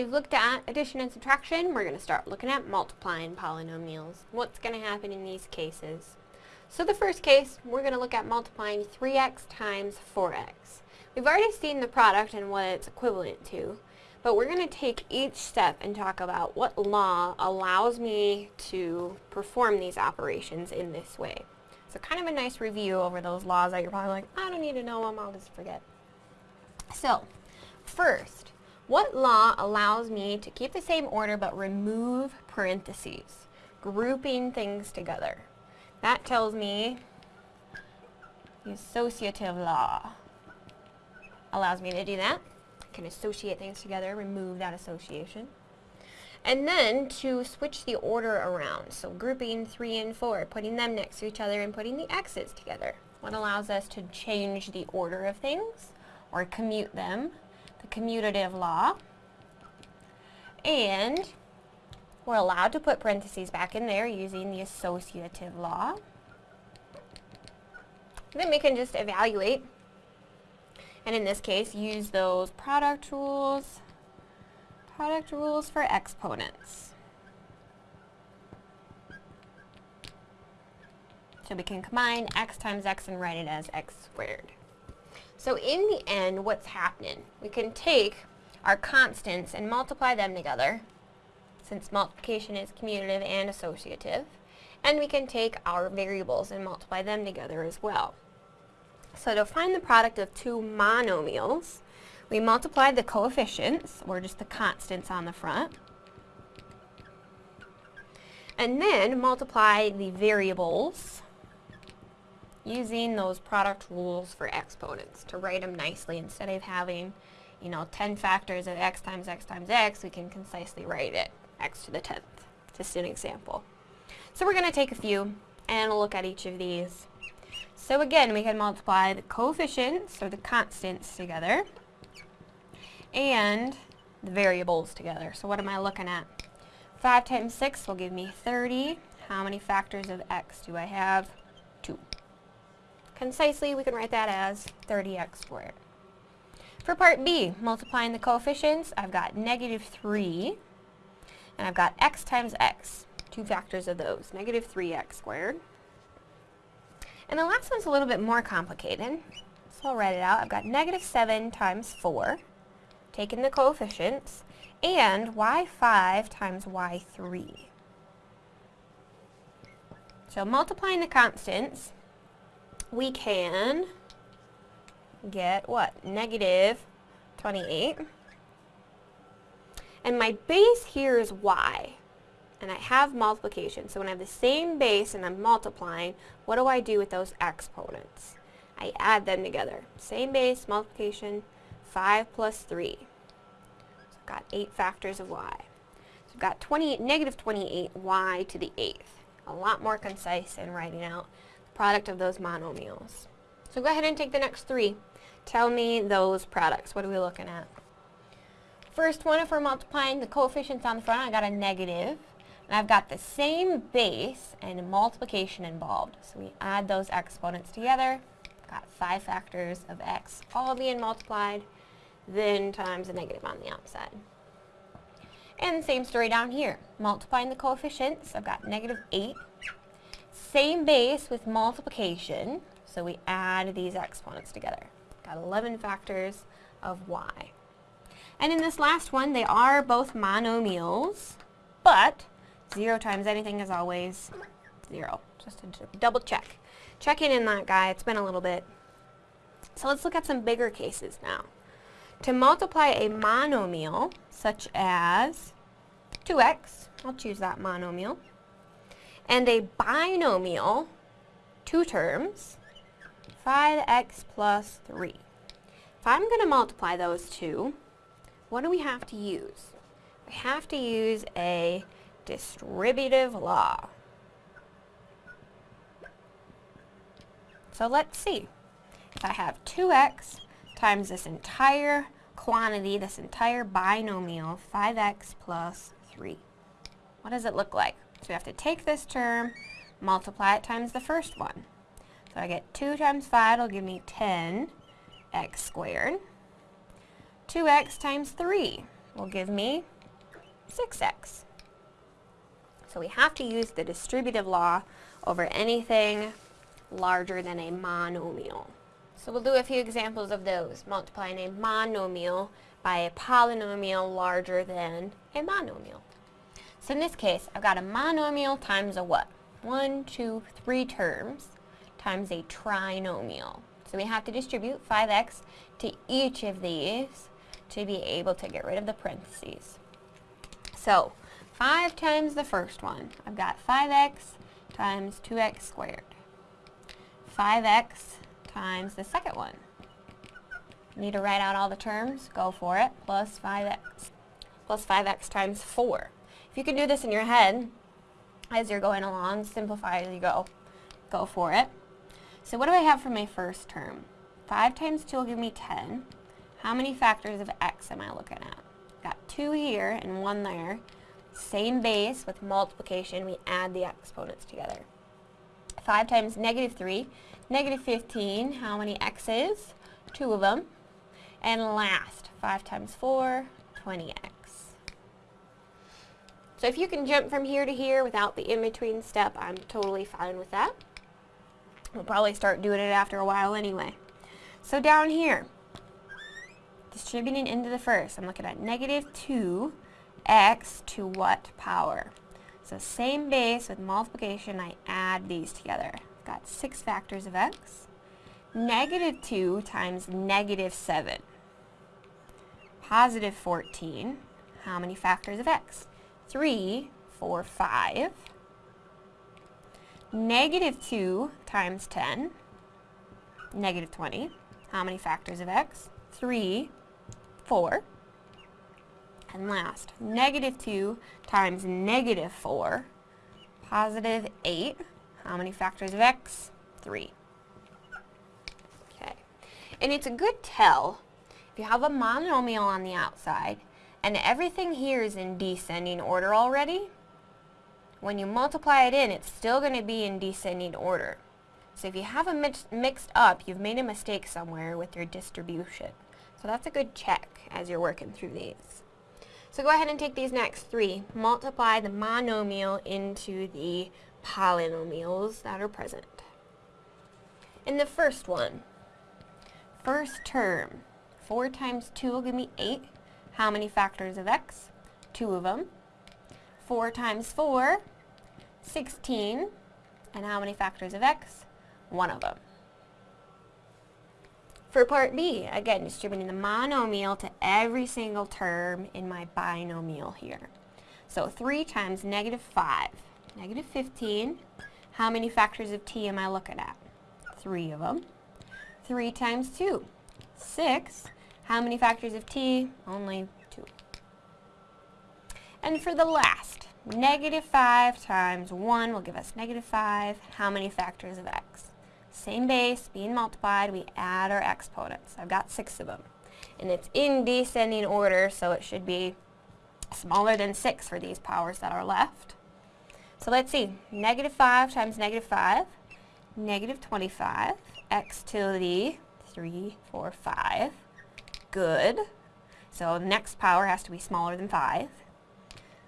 We've looked at addition and subtraction. We're going to start looking at multiplying polynomials. What's going to happen in these cases? So the first case, we're going to look at multiplying 3x times 4x. We've already seen the product and what it's equivalent to, but we're going to take each step and talk about what law allows me to perform these operations in this way. So kind of a nice review over those laws that you're probably like, I don't need to know them, I'll just forget. So, first, what law allows me to keep the same order but remove parentheses, grouping things together? That tells me the associative law allows me to do that. I can associate things together, remove that association. And then to switch the order around, so grouping 3 and 4, putting them next to each other and putting the x's together. What allows us to change the order of things, or commute them, the commutative law. And we're allowed to put parentheses back in there using the associative law. Then we can just evaluate, and in this case, use those product rules product rules for exponents. So we can combine x times x and write it as x squared. So in the end, what's happening? We can take our constants and multiply them together, since multiplication is commutative and associative, and we can take our variables and multiply them together as well. So to find the product of two monomials, we multiply the coefficients, or just the constants on the front, and then multiply the variables using those product rules for exponents to write them nicely instead of having you know 10 factors of x times x times x we can concisely write it x to the 10th just an example so we're going to take a few and look at each of these so again we can multiply the coefficients or the constants together and the variables together. So what am I looking at? 5 times 6 will give me 30. How many factors of x do I have? 2. Concisely, we can write that as 30x squared. For part B, multiplying the coefficients, I've got negative 3, and I've got x times x, two factors of those, negative 3x squared. And the last one's a little bit more complicated, so I'll write it out. I've got negative 7 times 4, taking the coefficients, and y5 times y3. So multiplying the constants, we can get what? Negative 28. And my base here is y. And I have multiplication. So when I have the same base and I'm multiplying, what do I do with those exponents? I add them together. Same base, multiplication, 5 plus 3. So I've got 8 factors of y. So I've got 28, negative 28y to the 8th. A lot more concise in writing out product of those monomials. So go ahead and take the next three. Tell me those products. What are we looking at? First one, if we're multiplying the coefficients on the front, I got a negative. And I've got the same base and multiplication involved. So we add those exponents together. Got five factors of x all being multiplied then times a negative on the outside. And same story down here. Multiplying the coefficients, I've got negative 8. Same base with multiplication, so we add these exponents together. Got 11 factors of y. And in this last one, they are both monomials, but 0 times anything is always 0. Just to double check. Checking in that guy, it's been a little bit. So let's look at some bigger cases now. To multiply a monomial, such as 2x, I'll choose that monomial, and a binomial, two terms, 5x plus 3. If I'm going to multiply those two, what do we have to use? We have to use a distributive law. So let's see. If I have 2x times this entire quantity, this entire binomial, 5x plus 3. What does it look like? So we have to take this term, multiply it times the first one. So I get 2 times 5 will give me 10x squared. 2x times 3 will give me 6x. So we have to use the distributive law over anything larger than a monomial. So we'll do a few examples of those, multiplying a monomial by a polynomial larger than a monomial. So in this case, I've got a monomial times a what? One, two, three terms times a trinomial. So we have to distribute 5x to each of these to be able to get rid of the parentheses. So 5 times the first one. I've got 5x times 2x squared. 5x times the second one. Need to write out all the terms? Go for it. Plus 5x. Plus 5x times 4. If you can do this in your head as you're going along, simplify as you go. Go for it. So what do I have for my first term? 5 times 2 will give me 10. How many factors of x am I looking at? Got 2 here and 1 there. Same base with multiplication, we add the exponents together. 5 times negative 3, negative 15, how many x's? Two of them. And last, 5 times 4, 20x. So if you can jump from here to here without the in-between step, I'm totally fine with that. We'll probably start doing it after a while anyway. So down here, distributing into the first, I'm looking at negative 2 x to what power? So same base with multiplication, I add these together. I've got 6 factors of x. Negative 2 times negative 7. Positive 14. How many factors of x? 3, 4, 5. Negative 2 times 10. Negative 20. How many factors of x? 3, 4. And last, negative 2 times negative 4, positive 8. How many factors of x? 3. Okay. And it's a good tell if you have a monomial on the outside and everything here is in descending order already, when you multiply it in, it's still going to be in descending order. So if you have a mix mixed up, you've made a mistake somewhere with your distribution. So that's a good check as you're working through these. So go ahead and take these next three. Multiply the monomial into the polynomials that are present. In the first one, first term, 4 times 2 will give me 8. How many factors of x? Two of them. 4 times 4, 16. And how many factors of x? One of them. For part B, again, distributing the monomial to every single term in my binomial here. So 3 times negative 5, negative 15. How many factors of t am I looking at? Three of them. 3 times 2, 6. How many factors of t? Only 2. And for the last, negative 5 times 1 will give us negative 5. How many factors of x? Same base, being multiplied, we add our exponents. I've got six of them. And it's in descending order, so it should be smaller than 6 for these powers that are left. So let's see, negative 5 times negative 5, negative 25, x to the 3, 4, 5. Good. So the next power has to be smaller than 5.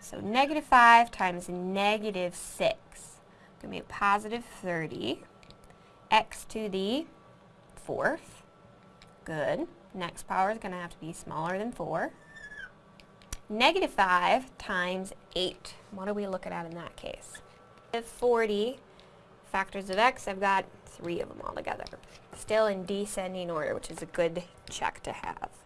So negative 5 times negative 6, going to be positive 30 x to the fourth. Good. Next power is going to have to be smaller than 4. Negative 5 times 8. What are we looking at in that case? 40 factors of x, I've got three of them all together. Still in descending order, which is a good check to have.